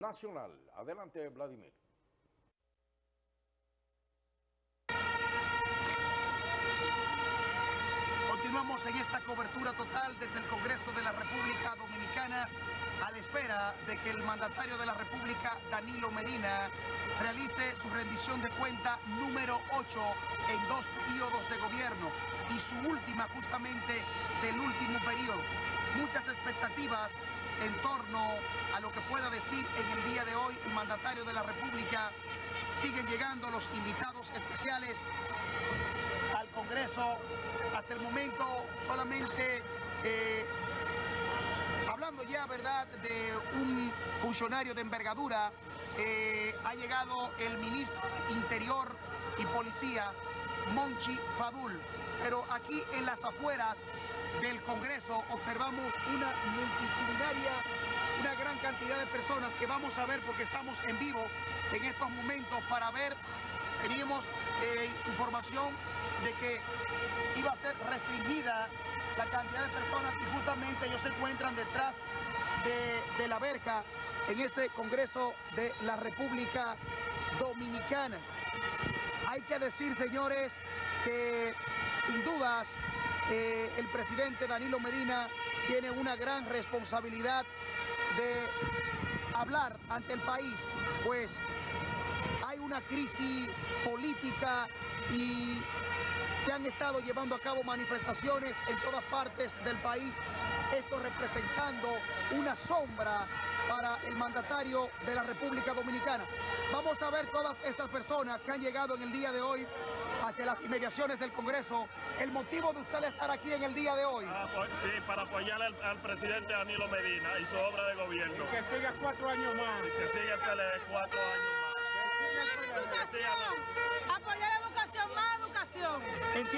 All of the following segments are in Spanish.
nacional. Adelante, Vladimir. Continuamos en esta cobertura total desde el Congreso de la República Dominicana a la espera de que el mandatario de la República, Danilo Medina, realice su rendición de cuenta número 8 en dos periodos de gobierno y su última justamente del último periodo. Muchas expectativas en torno a lo que pueda decir en el día de hoy el mandatario de la República. Siguen llegando los invitados especiales al Congreso. Hasta el momento solamente eh, hablando ya, ¿verdad?, de un funcionario de envergadura, eh, ha llegado el ministro de Interior y Policía, Monchi Fadul. Pero aquí en las afueras del Congreso observamos una multitudinaria, una gran cantidad de personas que vamos a ver porque estamos en vivo en estos momentos para ver, teníamos eh, información de que iba a ser restringida la cantidad de personas que justamente ellos se encuentran detrás de, de la verja en este Congreso de la República Dominicana. Hay que decir, señores, que sin dudas eh, el presidente Danilo Medina tiene una gran responsabilidad de hablar ante el país, pues hay una crisis política y se han estado llevando a cabo manifestaciones en todas partes del país, esto representando una sombra para el mandatario de la República Dominicana. Vamos a ver todas estas personas que han llegado en el día de hoy hacia las inmediaciones del Congreso. El motivo de usted estar aquí en el día de hoy. Ah, pues, sí, para apoyar al, al, presidente Danilo Medina y su obra de gobierno. Y que siga cuatro años más. Y que siga el PLD cuatro años más. Que siga educación. Apoyar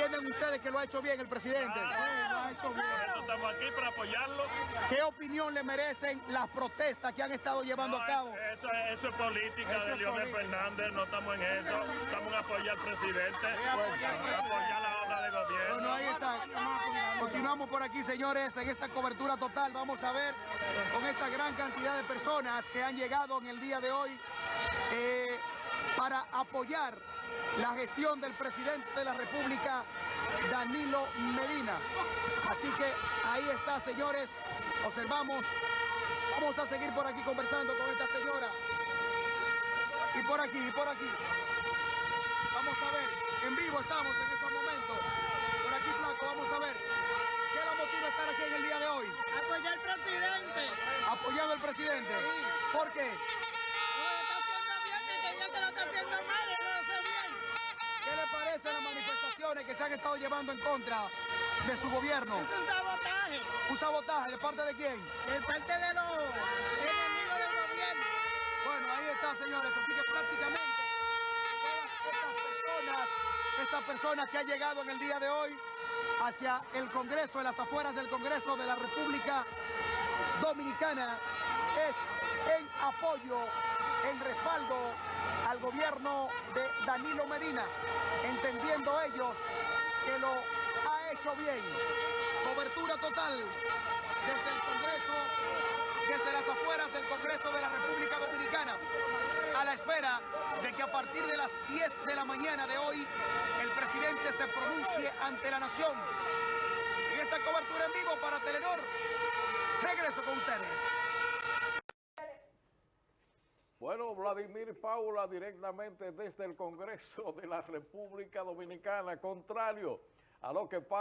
¿Entienden ustedes que lo ha hecho bien el presidente? Claro, lo ha hecho bien. Por eso estamos aquí para apoyarlo. ¿Qué opinión le merecen las protestas que han estado llevando No, a cabo? Eso, es- eso es política Eso de Leonel. Fernández, no estamos en eso. Estamos en apoyar al presidente, apoyar la obra de gobierno. Bueno, ahí está. Continuamos por aquí, señores, en esta cobertura total. Vamos a ver con esta gran cantidad de personas que han llegado en el día de hoy eh, para apoyar la gestión del presidente de la República, Danilo Medina. Así que ahí está, señores. Observamos. Vamos a seguir por aquí conversando con esta señora. Y por aquí, y por aquí. Vamos a ver. En vivo estamos en estos momentos. Por aquí, Flaco, vamos a ver. ¿Qué la motiva estar aquí en el día de hoy? Apoyar al presidente. Apoyando al presidente. ¿Por qué? ¿Qué le parecen las manifestaciones que se han estado llevando en contra de su gobierno? Es un sabotaje. ¿Un sabotaje de parte de quién? De parte de los enemigos del gobierno. Bueno, ahí está, señores. Así que prácticamente todas estas personas, estas personas que han llegado en el día de hoy hacia el Congreso, en las afueras del Congreso de la República Dominicana, es en apoyo, en respaldo al gobierno de Danilo Medina, entendiendo ellos que lo ha hecho bien. Cobertura total desde el Congreso desde las afueras del Congreso de la República Dominicana, a la espera de que a partir de las 10 de la mañana de hoy el presidente se pronuncie ante la nación. Y esta cobertura en vivo para Telenor, regreso con ustedes. Bueno, Vladimir Paula directamente desde el Congreso de la República Dominicana, contrario a lo que pasa.